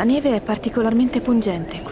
La neve è particolarmente pungente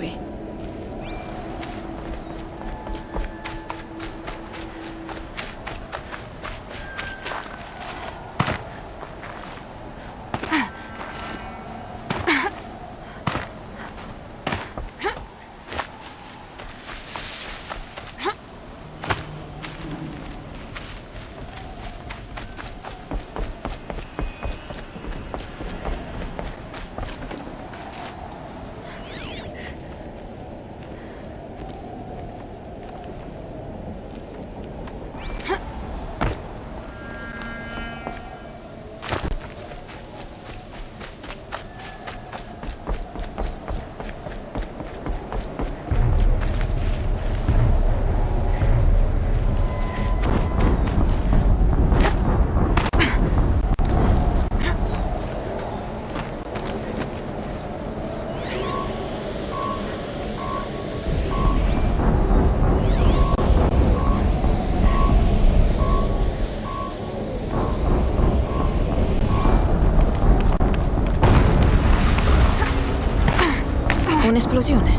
qui.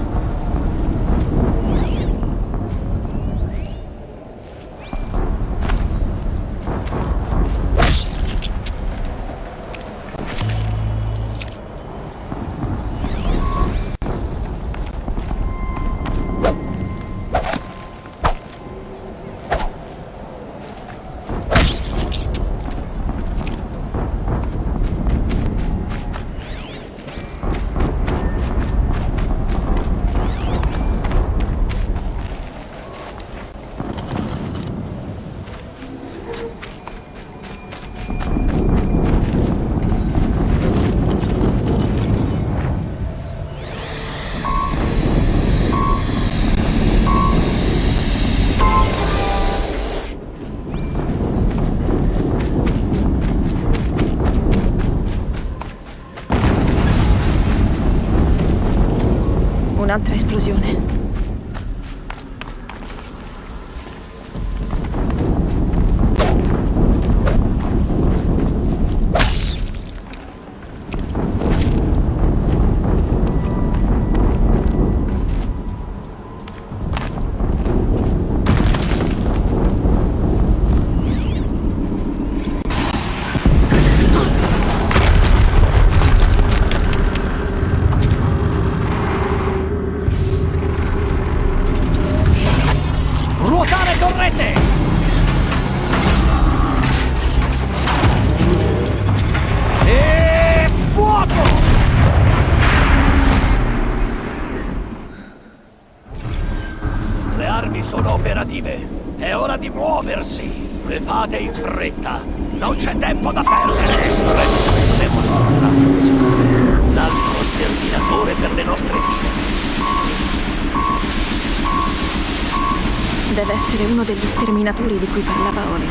Degli sterminatori di cui parlava Olin.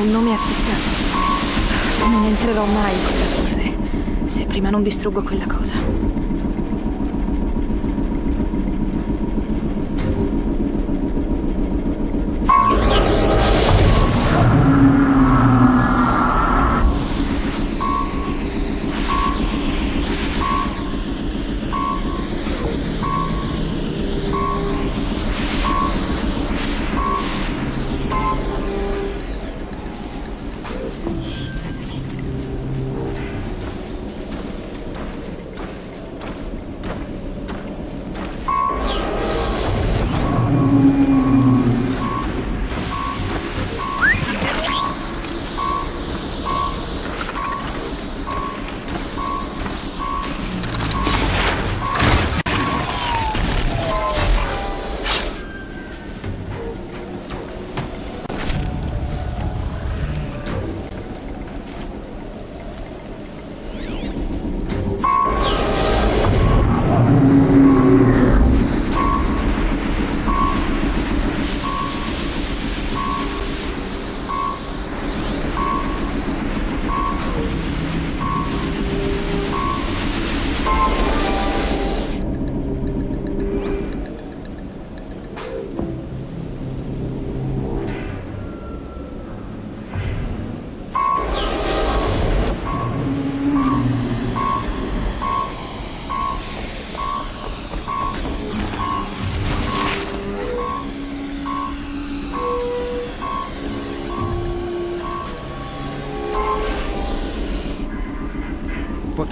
Un nome azzeccato. Non entrerò mai in quella torre se prima non distruggo quella cosa.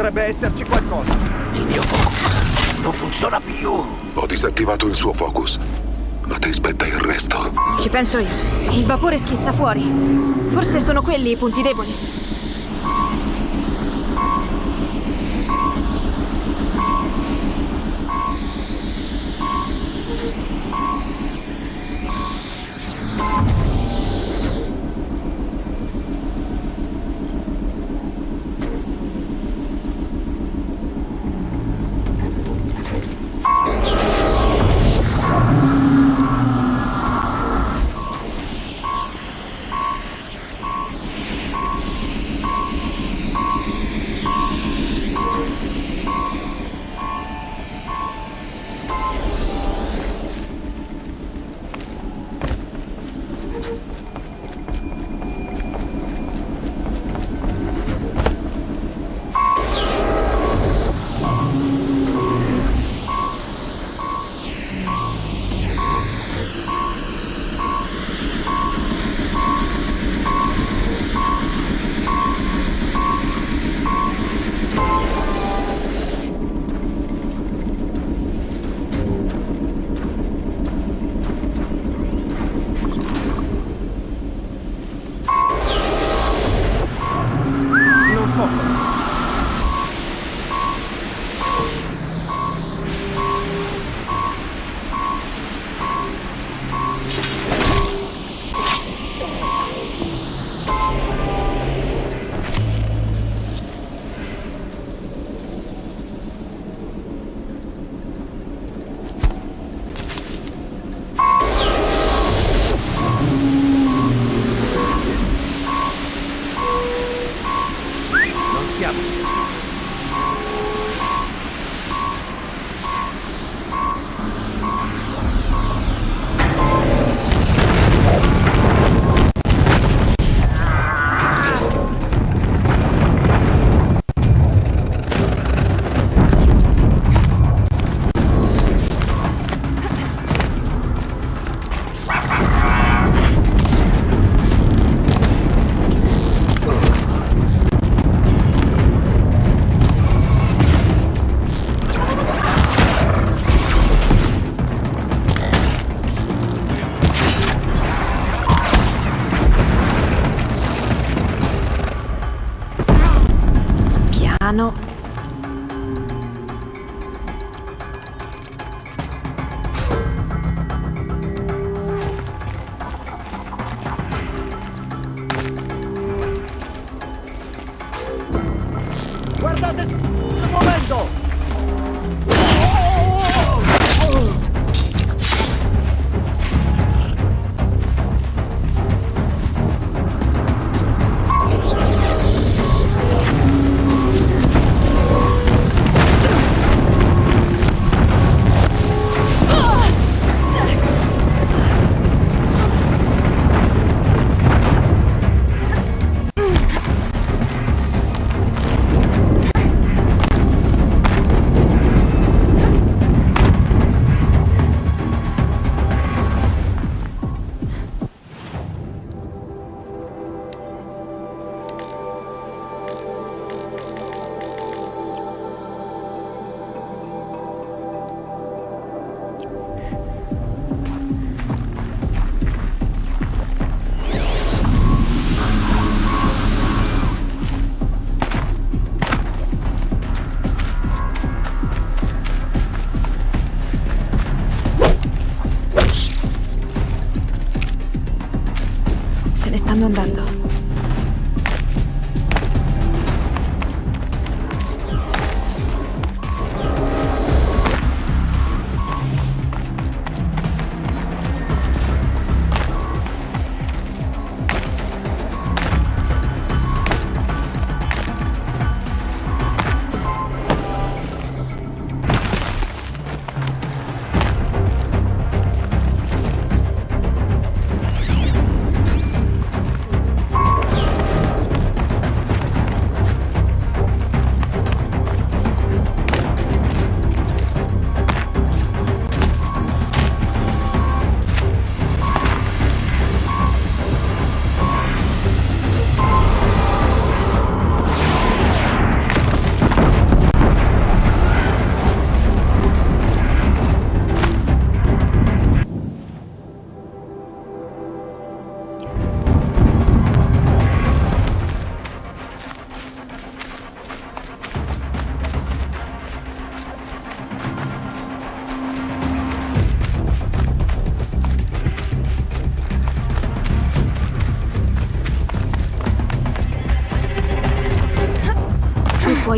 Potrebbe esserci qualcosa. Il mio focus non funziona più. Ho disattivato il suo focus. Ma ti spetta il resto. Ci penso io. Il vapore schizza fuori. Forse sono quelli i punti deboli.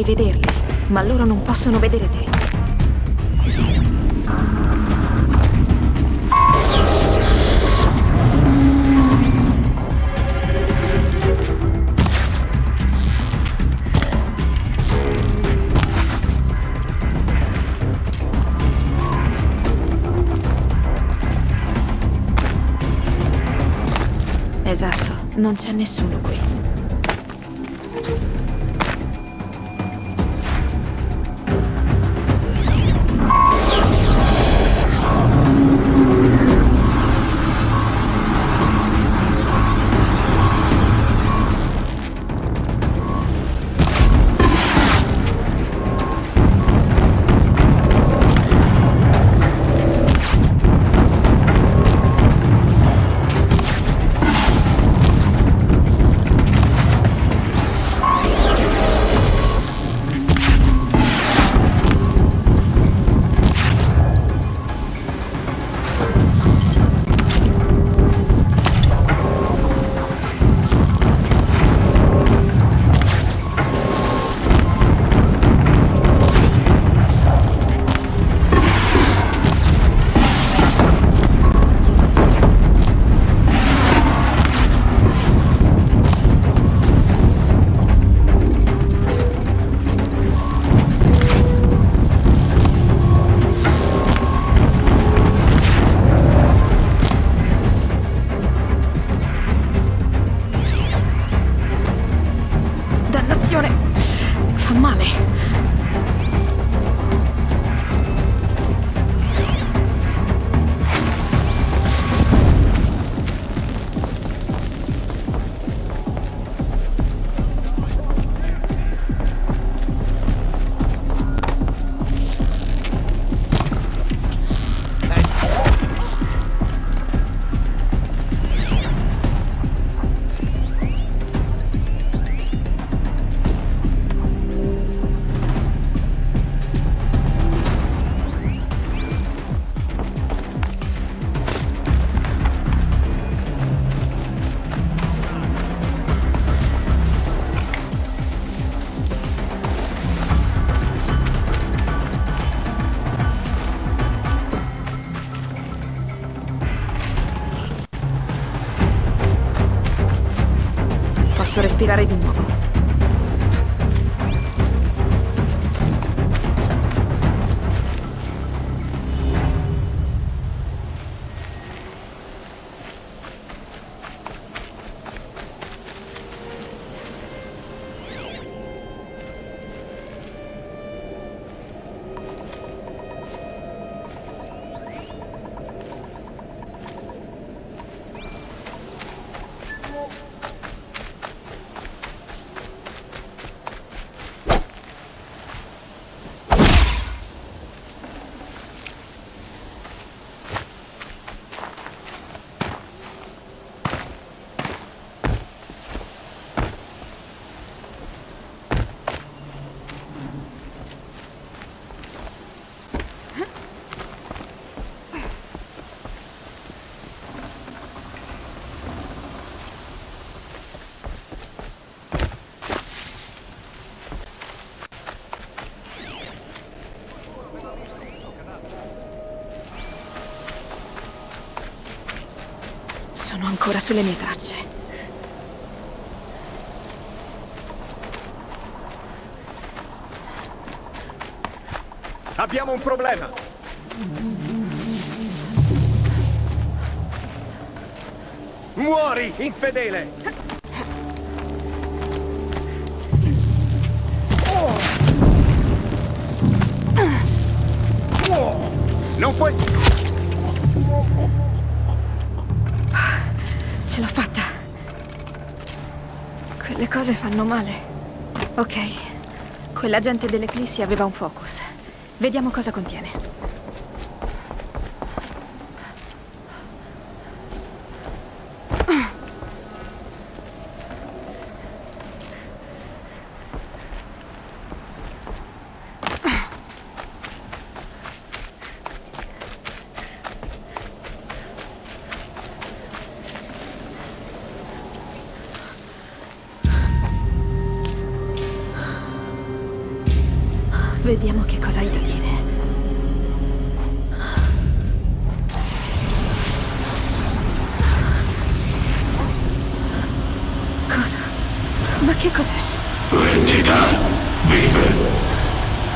Puoi vederli, ma loro non possono vedere te. Esatto, non c'è nessuno qui. Ancora sulle mie tracce. Abbiamo un problema. Muori, infedele! Fanno male. Ok. Quell'agente dell'Eclissi aveva un focus. Vediamo cosa contiene. Vediamo che cosa hai da dire. Cosa? Ma che cos'è? L'entità vive.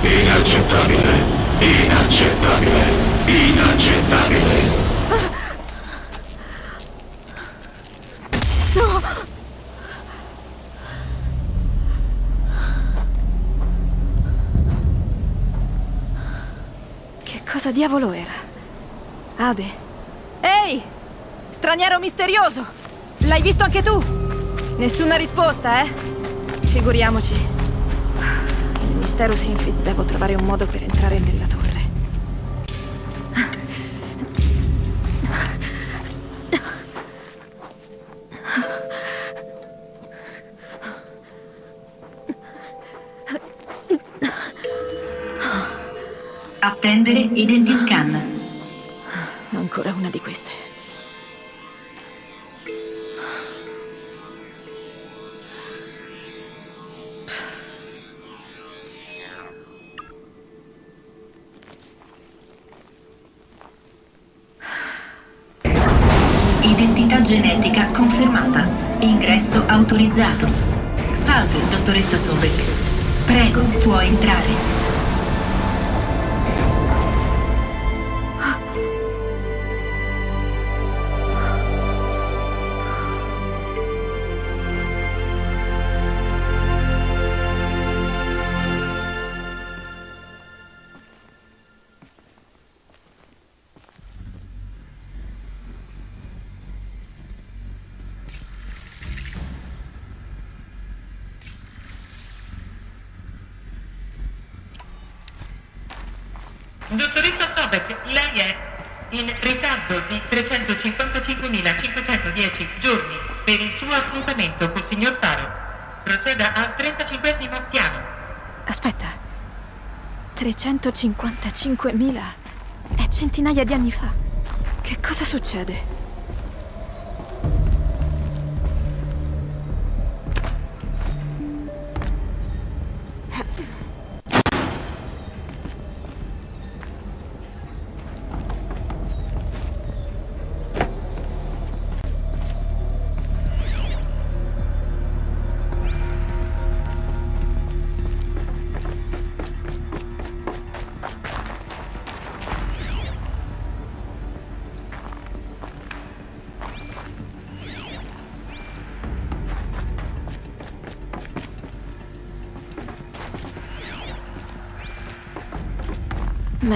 Inaccettabile. Inaccettabile. Inaccettabile. Che cosa diavolo era? Ade? Ehi! Straniero misterioso! L'hai visto anche tu? Nessuna risposta, eh? Figuriamoci. Il mistero si infi... Devo trovare un modo per entrare nella torre. Attendere identiscan. Ancora autorizzato. Salve, dottoressa Sobek. Prego, può entrare. Dottoressa Sobek, lei è in ritardo di 355.510 giorni per il suo appuntamento col signor Faro. Proceda al 35 piano. Aspetta. 355.000 è centinaia di anni fa. Che cosa succede?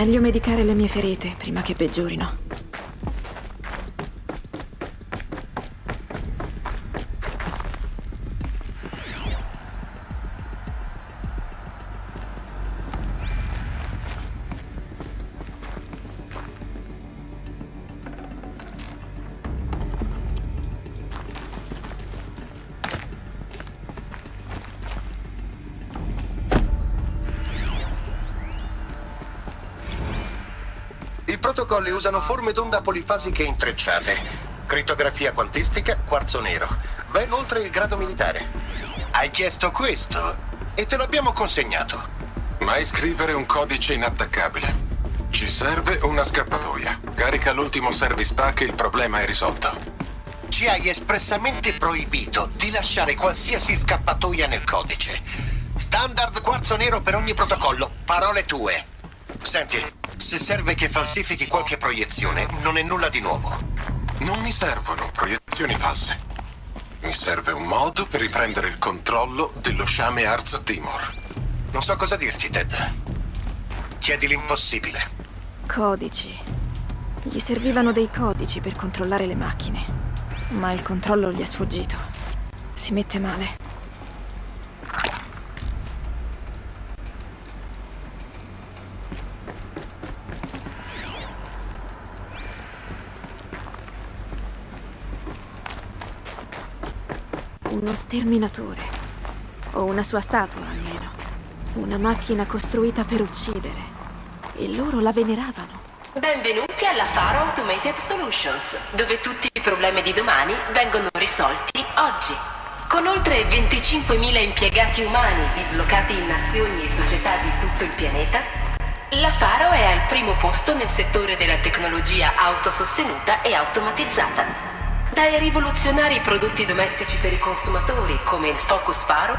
Meglio medicare le mie ferite prima che peggiorino. Protocolli usano forme d'onda polifasiche intrecciate, crittografia quantistica, quarzo nero. Va inoltre il grado militare. Hai chiesto questo e te l'abbiamo consegnato. Mai scrivere un codice inattaccabile. Ci serve una scappatoia. Carica l'ultimo service pack e il problema è risolto. Ci hai espressamente proibito di lasciare qualsiasi scappatoia nel codice. Standard quarzo nero per ogni protocollo, parole tue. Senti, se serve che falsifichi qualche proiezione, non è nulla di nuovo. Non mi servono proiezioni false. Mi serve un modo per riprendere il controllo dello sciame Arz Timor. Non so cosa dirti, Ted. Chiedi l'impossibile. Codici. Gli servivano dei codici per controllare le macchine. Ma il controllo gli è sfuggito. Si mette male. Uno sterminatore. O una sua statua, almeno. Una macchina costruita per uccidere. E loro la veneravano. Benvenuti alla Faro Automated Solutions, dove tutti i problemi di domani vengono risolti oggi. Con oltre 25.000 impiegati umani dislocati in nazioni e società di tutto il pianeta, la Faro è al primo posto nel settore della tecnologia autosostenuta e automatizzata. Dai rivoluzionari prodotti domestici per i consumatori, come il Focus Faro,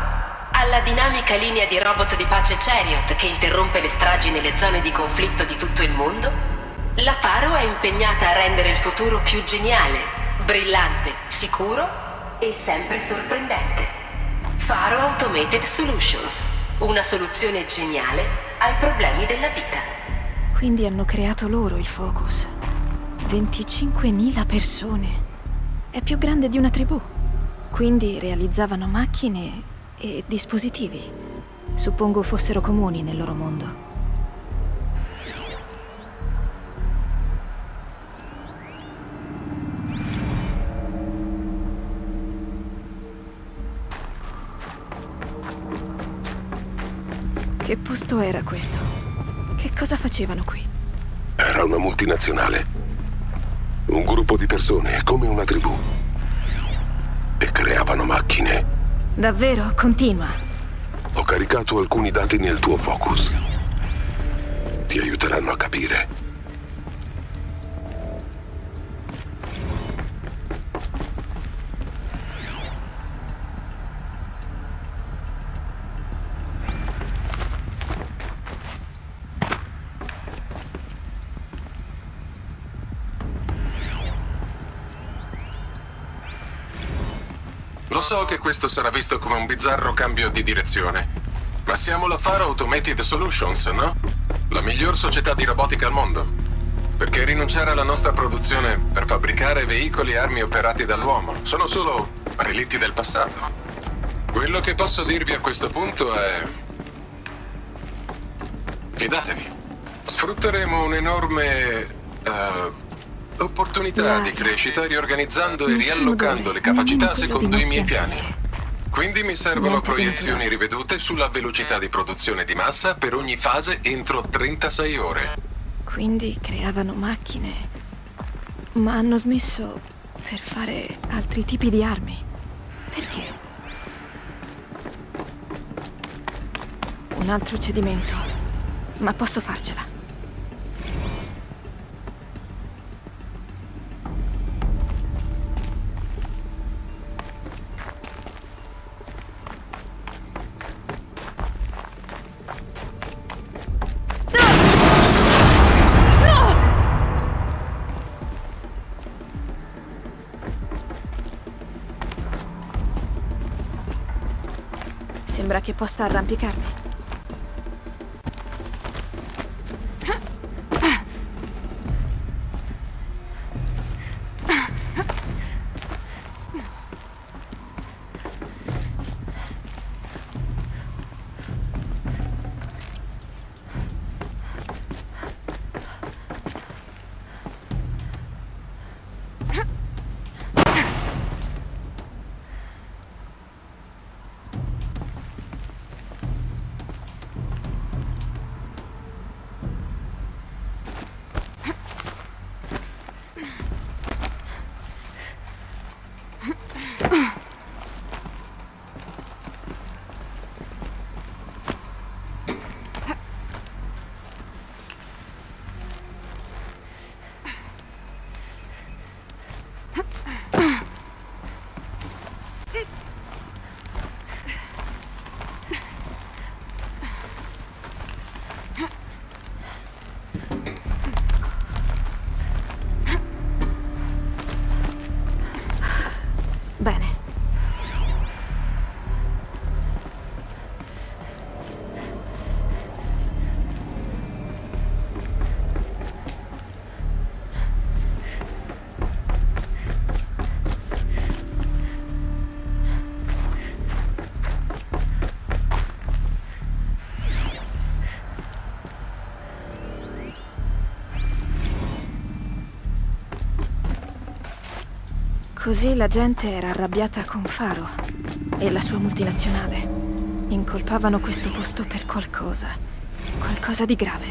alla dinamica linea di robot di pace Chariot che interrompe le stragi nelle zone di conflitto di tutto il mondo, la Faro è impegnata a rendere il futuro più geniale, brillante, sicuro e sempre sorprendente. Faro Automated Solutions, una soluzione geniale ai problemi della vita. Quindi hanno creato loro il Focus. 25.000 persone. È più grande di una tribù. Quindi realizzavano macchine e dispositivi. Suppongo fossero comuni nel loro mondo. Che posto era questo? Che cosa facevano qui? Era una multinazionale. Un gruppo di persone, come una tribù. E creavano macchine. Davvero? Continua. Ho caricato alcuni dati nel tuo focus. Ti aiuteranno a capire. Lo so che questo sarà visto come un bizzarro cambio di direzione, ma siamo la Faro Automated Solutions, no? La miglior società di robotica al mondo. Perché rinunciare alla nostra produzione per fabbricare veicoli e armi operati dall'uomo sono solo relitti del passato. Quello che posso dirvi a questo punto è... Fidatevi. Sfrutteremo un'enorme... eh, opportunità di crescita riorganizzando e riallocando le capacità secondo i miei piani. Quindi mi servono proiezioni rivedute sulla velocità di produzione di massa per ogni fase entro 36 ore. Quindi creavano macchine. Ma hanno smesso per fare altri tipi di armi. Perché? Un altro cedimento. Ma posso farcela. Sembra che possa arrampicarmi. Così la gente era arrabbiata con Faro e la sua multinazionale. Incolpavano questo posto per qualcosa. Qualcosa di grave.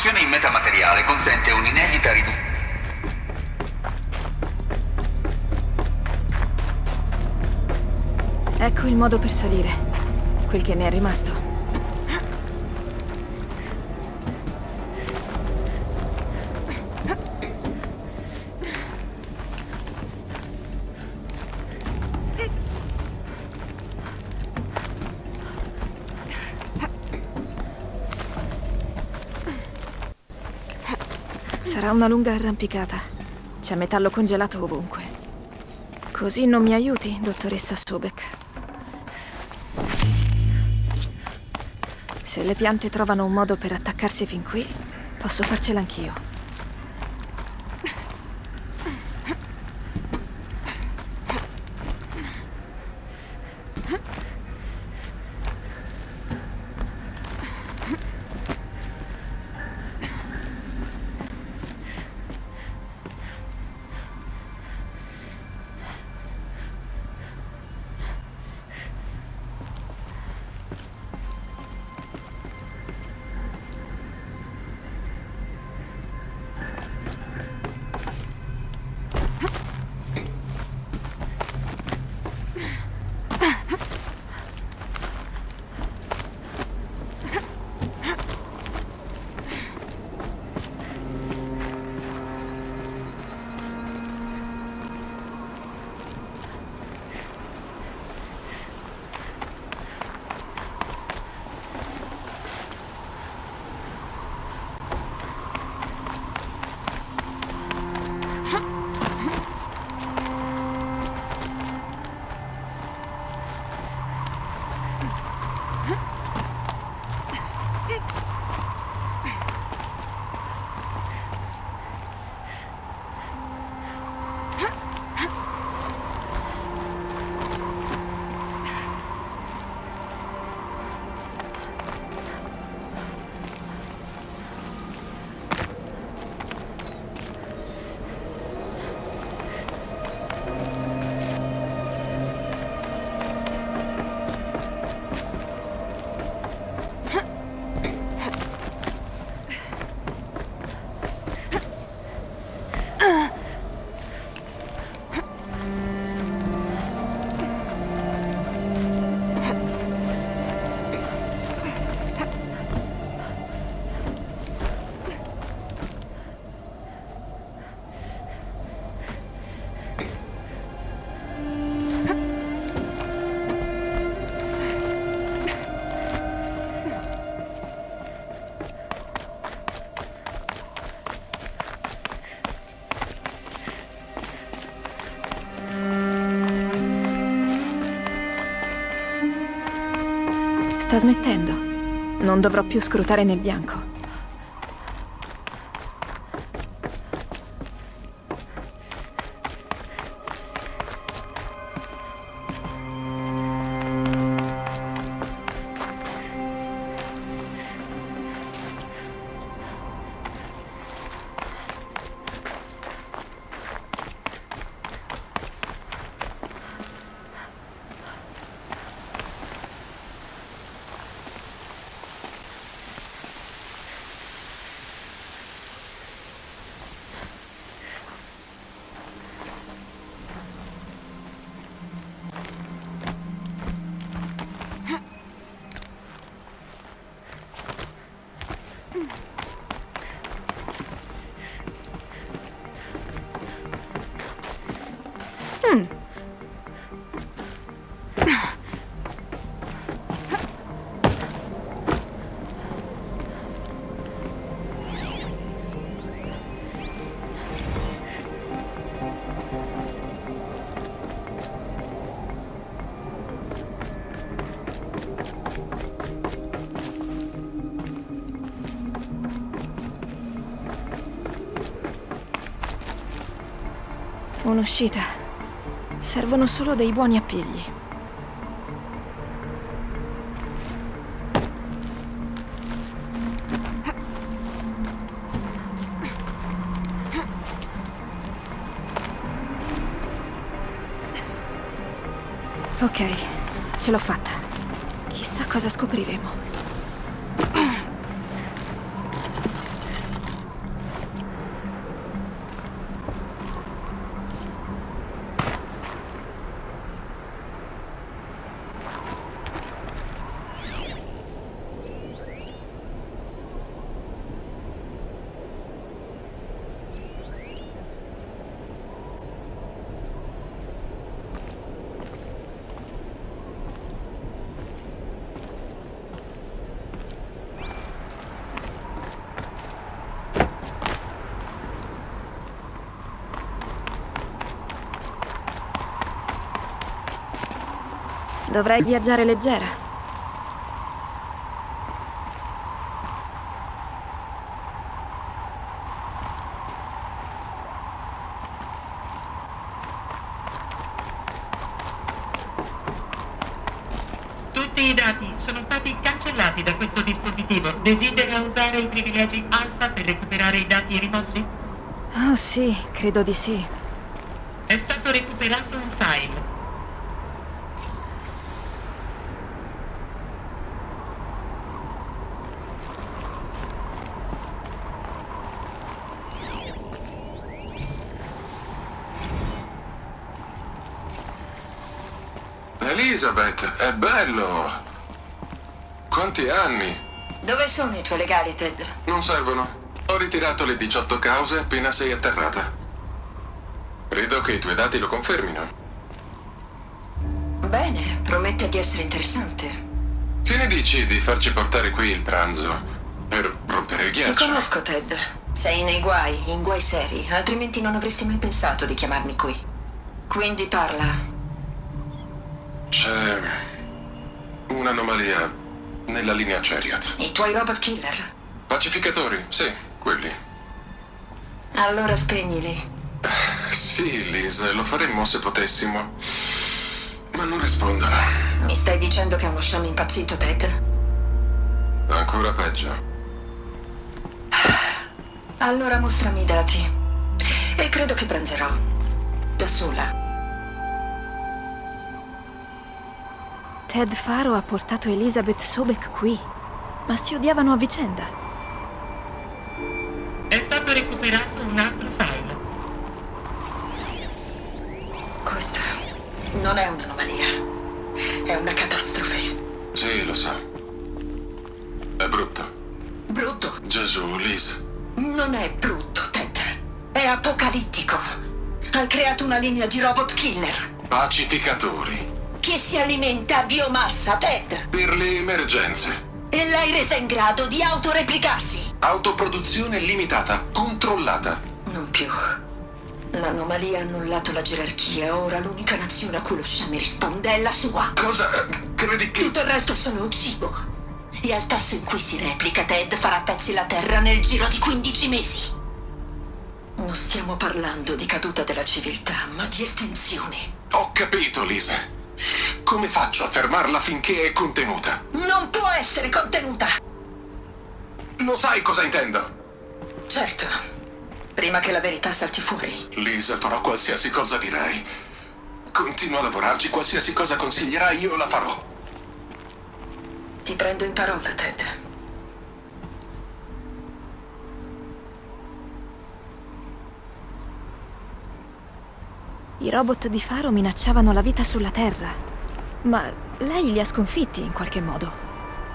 La costruzione in metamateriale consente un'inedita riduzione. Ecco il modo per salire. Quel che ne è rimasto. Una lunga arrampicata. C'è metallo congelato ovunque. Così non mi aiuti, dottoressa Sobek. Se le piante trovano un modo per attaccarsi fin qui, posso farcela anch'io. Sta smettendo. Non dovrò più scrutare nel bianco. Un'uscita. Servono solo dei buoni appigli. Ok, ce l'ho fatta. Chissà Qualcosa scopriremo. Dovrei viaggiare leggera. Tutti i dati sono stati cancellati da questo dispositivo. Desidera usare i privilegi alfa per recuperare i dati rimossi? Oh sì, credo di sì. È stato recuperato un file. Elizabeth, è bello! Quanti anni? Dove sono i tuoi legali, Ted? Non servono. Ho ritirato le 18 cause appena sei atterrata. Credo che i tuoi dati lo confermino. Bene, promette di essere interessante. Che ne dici di farci portare qui il pranzo? Per rompere il Ti ghiaccio? conosco, Ted. Sei nei guai, in guai seri, altrimenti non avresti mai pensato di chiamarmi qui. Quindi parla. C'è un'anomalia nella linea Chariot. I tuoi robot killer? Pacificatori, sì, quelli. Allora spegnili. Sì, Liz, lo faremmo se potessimo. Ma non rispondono. Mi stai dicendo che è uno sciame impazzito, Ted? Ancora peggio. Allora mostrami i dati. E credo che pranzerò. Da sola. Ted Faro ha portato Elizabeth Sobek qui. Ma si odiavano a vicenda. È stato recuperato un altro file. Questa non è un'anomalia. È una catastrofe. Sì, lo so. È brutto. Brutto. Gesù, Liz. Non è brutto, Ted. È apocalittico. Hai creato una linea di robot killer Pacificatori. Che si alimenta a biomassa, Ted. Per le emergenze. E l'hai resa in grado di autoreplicarsi. Autoproduzione limitata, controllata. Non più. L'anomalia ha annullato la gerarchia. Ora l'unica nazione a cui lo sciame risponde è la sua. Cosa? Credi che... Tutto il resto è solo cibo. E al tasso in cui si replica, Ted farà a pezzi la Terra nel giro di 15 mesi. Non stiamo parlando di caduta della civiltà, ma di estinzione. Ho capito, Liz. Come faccio a fermarla finché è contenuta? Non può essere contenuta! Lo sai cosa intendo? Certo. Prima che la verità salti fuori. Liz, farò qualsiasi cosa dirai. Continua a lavorarci, qualsiasi cosa consiglierai io la farò. Ti prendo in parola, Ted. I robot di Faro minacciavano la vita sulla Terra. Ma lei li ha sconfitti in qualche modo.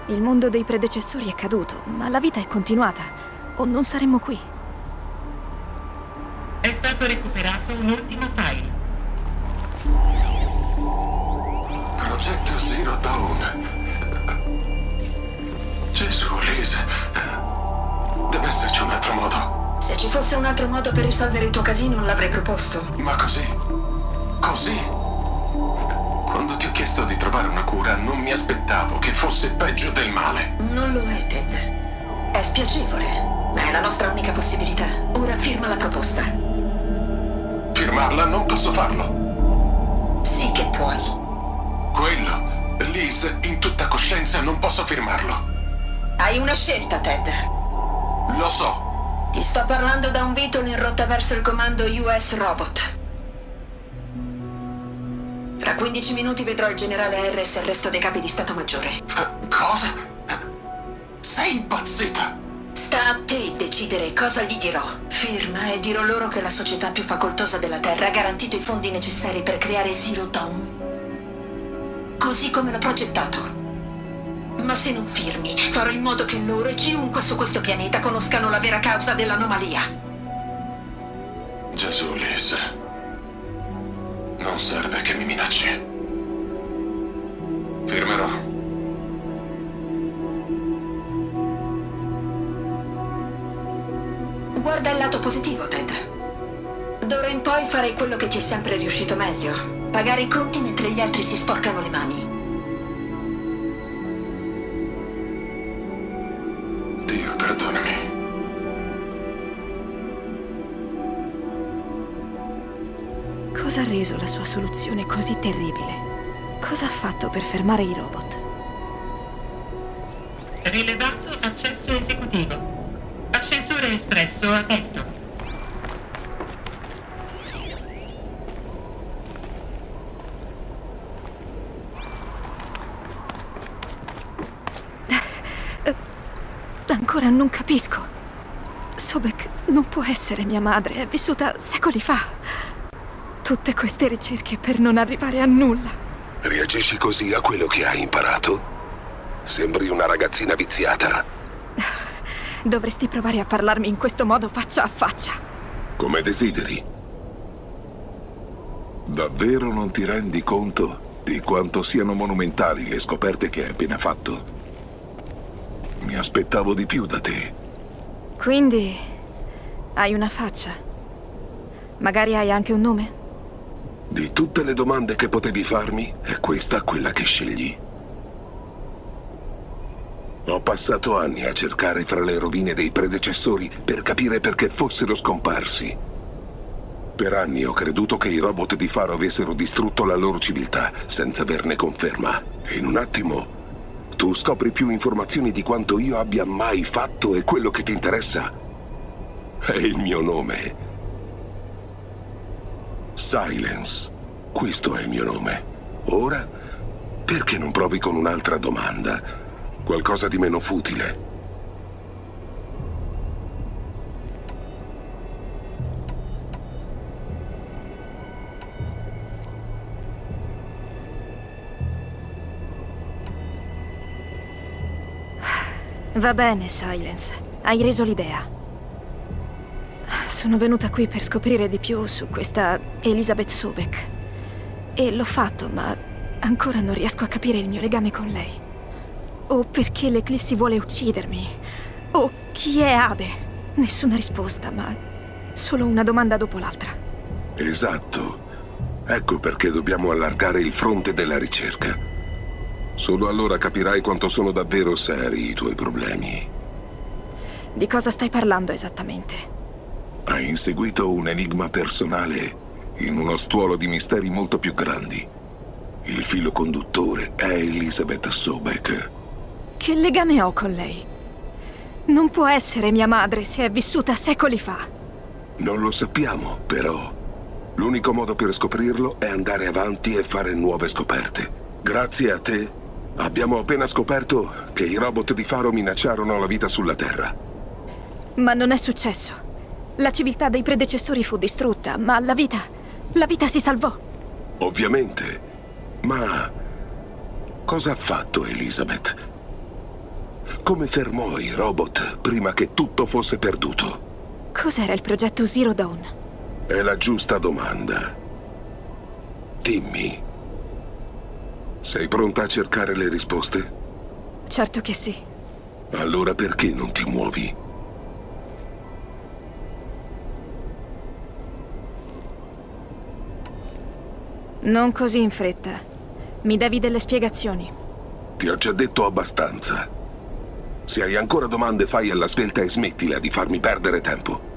Il mondo dei predecessori è caduto, ma la vita è continuata. O non saremmo qui. È stato recuperato un ultimo file. Progetto Zero Dawn. Gesù, Liz. Deve esserci un altro modo. Se ci fosse un altro modo per risolvere il tuo casino, l'avrei proposto. Ma così? Così? Quando ti ho chiesto di trovare una cura, non mi aspettavo che fosse peggio del male. Non lo è, Ted. È spiacevole, ma è la nostra unica possibilità. Ora firma la proposta. Firmarla non posso farlo. Sì che puoi. Quello, Liz, in tutta coscienza non posso firmarlo. Hai una scelta, Ted. Lo so. Ti sto parlando da un Vitol in rotta verso il comando US Robot. Tra 15 minuti vedrò il generale Harris e il resto dei capi di Stato Maggiore. Cosa? Sei impazzita? Sta a te decidere cosa gli dirò. Firma e dirò loro che la società più facoltosa della Terra ha garantito i fondi necessari per creare Zero Dawn. Così come l'ho progettato. Ma se non firmi, farò in modo che loro e chiunque su questo pianeta conoscano la vera causa dell'anomalia. Gesù, Liz. Non serve che mi minacci. Firmerò. Guarda il lato positivo, Ted. D'ora in poi farei quello che ti è sempre riuscito meglio. Pagare i conti mentre gli altri si sporcano le mani. Cosa ha reso la sua soluzione così terribile? Cosa ha fatto per fermare i robot? Rilevato accesso esecutivo. Ascensore espresso aperto. Ancora non capisco. Sobek non può essere mia madre, è vissuta secoli fa. Tutte queste ricerche per non arrivare a nulla. Reagisci così a quello che hai imparato? Sembri una ragazzina viziata. Dovresti provare a parlarmi in questo modo faccia a faccia. Come desideri. Davvero non ti rendi conto di quanto siano monumentali le scoperte che hai appena fatto? Mi aspettavo di più da te. Quindi hai una faccia. Magari hai anche un nome? Di tutte le domande che potevi farmi, è questa quella che scegli. Ho passato anni a cercare fra le rovine dei predecessori per capire perché fossero scomparsi. Per anni ho creduto che i robot di Faro avessero distrutto la loro civiltà senza averne conferma. In un attimo tu scopri più informazioni di quanto io abbia mai fatto e quello che ti interessa è il mio nome. Silence. Questo è il mio nome. Ora, perché non provi con un'altra domanda? Qualcosa di meno futile. Va bene, Silence. Hai reso l'idea. Sono venuta qui per scoprire di più su questa Elizabeth Sobek. E l'ho fatto, ma ancora non riesco a capire il mio legame con lei. O perché l'Eclissi vuole uccidermi. O chi è Ade. Nessuna risposta, ma solo una domanda dopo l'altra. Esatto. Ecco perché dobbiamo allargare il fronte della ricerca. Solo allora capirai quanto sono davvero seri i tuoi problemi. Di cosa stai parlando esattamente? Hai inseguito un enigma personale in uno stuolo di misteri molto più grandi. Il filo conduttore è Elizabeth Sobek. Che legame ho con lei? Non può essere mia madre se è vissuta secoli fa. Non lo sappiamo, però. L'unico modo per scoprirlo è andare avanti e fare nuove scoperte. Grazie a te, abbiamo appena scoperto che i robot di Faro minacciarono la vita sulla Terra. Ma non è successo. La civiltà dei predecessori fu distrutta, ma la vita... la vita si salvò. Ovviamente. Ma... cosa ha fatto Elizabeth? Come fermò i robot prima che tutto fosse perduto? Cos'era il progetto Zero Dawn? È la giusta domanda. Dimmi. Sei pronta a cercare le risposte? Certo che sì. Allora perché non ti muovi? Non così in fretta. Mi devi delle spiegazioni. Ti ho già detto abbastanza. Se hai ancora domande fai alla svelta e smettila di farmi perdere tempo.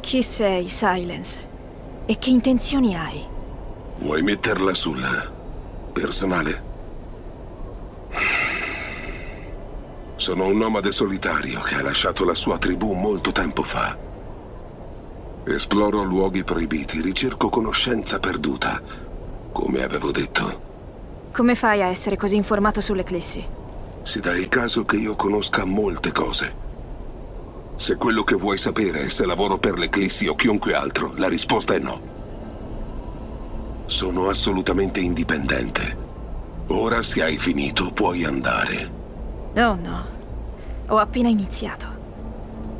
Chi sei, Silence? E che intenzioni hai? Vuoi metterla sul personale? Sono un nomade solitario che ha lasciato la sua tribù molto tempo fa. Esploro luoghi proibiti, ricerco conoscenza perduta, come avevo detto. Come fai a essere così informato sull'Eclissi? Si dà il caso che io conosca molte cose. Se quello che vuoi sapere è se lavoro per l'Eclissi o chiunque altro, la risposta è no. Sono assolutamente indipendente. Ora se hai finito puoi andare. Oh no, ho appena iniziato.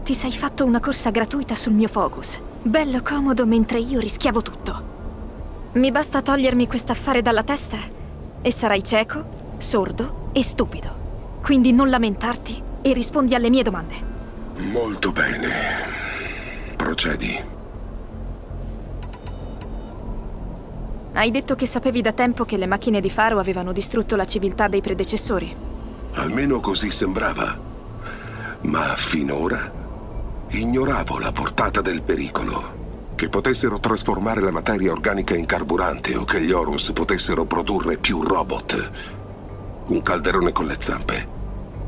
Ti sei fatto una corsa gratuita sul mio focus. Bello comodo mentre io rischiavo tutto. Mi basta togliermi quest'affare dalla testa e sarai cieco, sordo e stupido. Quindi non lamentarti e rispondi alle mie domande. Molto bene. Procedi. Hai detto che sapevi da tempo che le macchine di Faro avevano distrutto la civiltà dei predecessori. Almeno così sembrava. Ma finora ignoravo la portata del pericolo. Che potessero trasformare la materia organica in carburante o che gli Horus potessero produrre più robot. Un calderone con le zampe.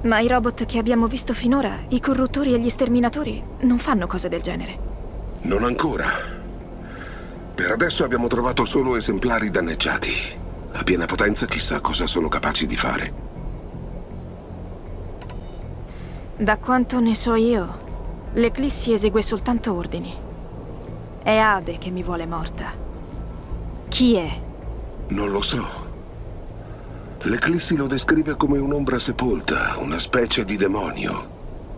Ma i robot che abbiamo visto finora, i corruttori e gli sterminatori, non fanno cose del genere. Non ancora. Per adesso abbiamo trovato solo esemplari danneggiati. A piena potenza chissà cosa sono capaci di fare. Da quanto ne so io, l'Eclissi esegue soltanto ordini. È Ade che mi vuole morta. Chi è? Non lo so. L'Eclissi lo descrive come un'ombra sepolta, una specie di demonio.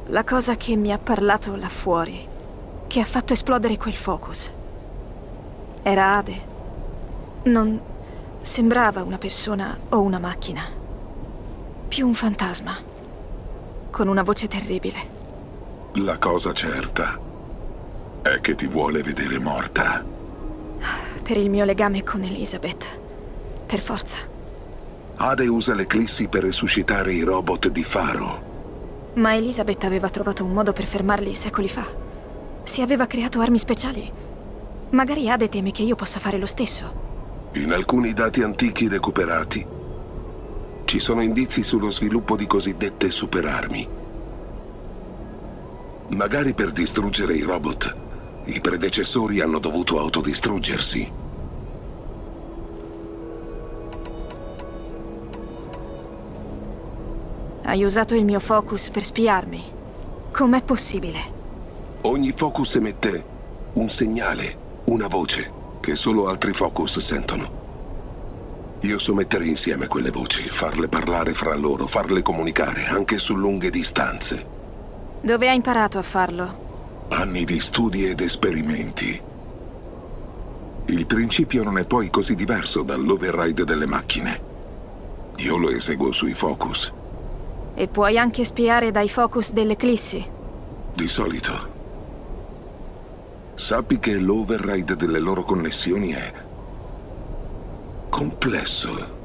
La cosa che mi ha parlato là fuori, che ha fatto esplodere quel focus. Era Ade. Non sembrava una persona o una macchina. Più un fantasma. Con una voce terribile. La cosa certa è che ti vuole vedere morta. Per il mio legame con Elizabeth. Per forza. Ade usa l'Eclissi per resuscitare i robot di Faro. Ma Elizabeth aveva trovato un modo per fermarli secoli fa. Si aveva creato armi speciali. Magari Ade teme che io possa fare lo stesso. In alcuni dati antichi recuperati ci sono indizi sullo sviluppo di cosiddette superarmi. Magari per distruggere i robot, i predecessori hanno dovuto autodistruggersi. Hai usato il mio focus per spiarmi. Com'è possibile? Ogni focus emette un segnale, una voce, che solo altri focus sentono. Io so mettere insieme quelle voci, farle parlare fra loro, farle comunicare, anche su lunghe distanze. Dove hai imparato a farlo? Anni di studi ed esperimenti. Il principio non è poi così diverso dall'override delle macchine. Io lo eseguo sui focus. E puoi anche spiare dai focus dell'Eclissi? Di solito. Sappi che l'override delle loro connessioni è... complesso.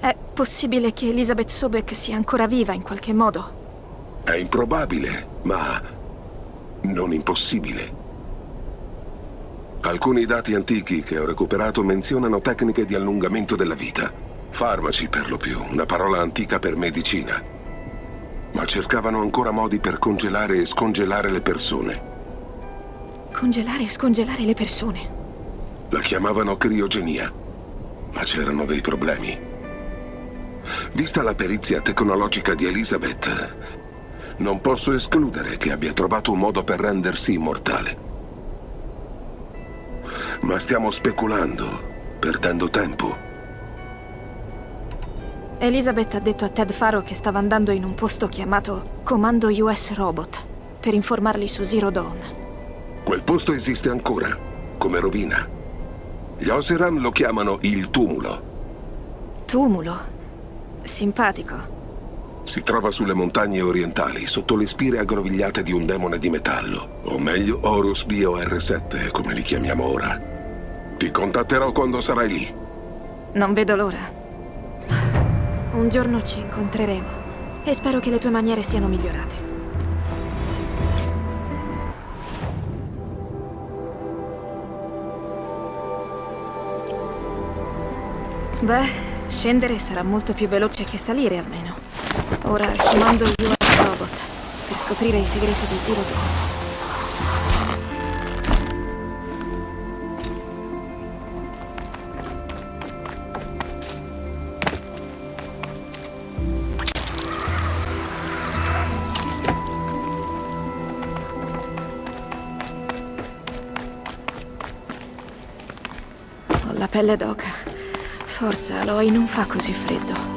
È possibile che Elizabeth Sobek sia ancora viva in qualche modo? È improbabile, ma non impossibile. Alcuni dati antichi che ho recuperato menzionano tecniche di allungamento della vita. Farmaci per lo più, una parola antica per medicina. Ma cercavano ancora modi per congelare e scongelare le persone. Congelare e scongelare le persone? La chiamavano criogenia, ma c'erano dei problemi. Vista la perizia tecnologica di Elizabeth, non posso escludere che abbia trovato un modo per rendersi immortale. Ma stiamo speculando, perdendo tempo. Elizabeth ha detto a Ted Faro che stava andando in un posto chiamato Comando US Robot per informarli su Zero Dawn. Quel posto esiste ancora, come rovina. Gli Oseram lo chiamano il tumulo. Tumulo? Simpatico. Si trova sulle montagne orientali, sotto le spire aggrovigliate di un demone di metallo. O meglio, Horus Bio R7, come li chiamiamo ora. Ti contatterò quando sarai lì. Non vedo l'ora. Un giorno ci incontreremo e spero che le tue maniere siano migliorate. Beh, Scendere sarà molto più veloce che salire, almeno. Ora comando il US Robot per scoprire i segreti di Zero Dawn. Pelle d'oca. Forza, Aloy, non fa così freddo.